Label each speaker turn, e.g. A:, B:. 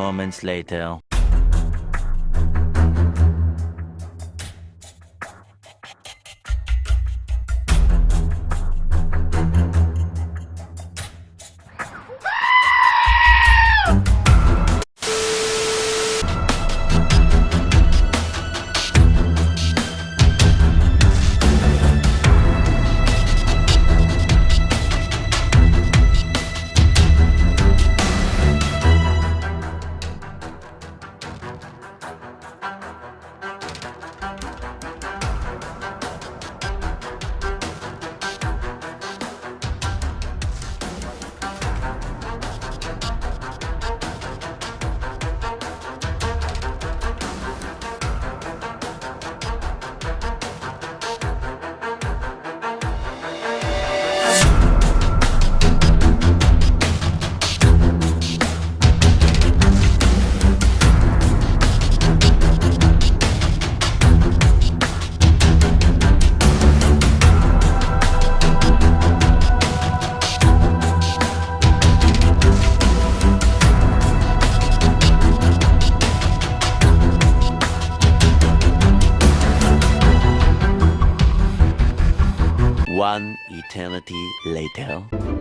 A: Moments later. Eternity later.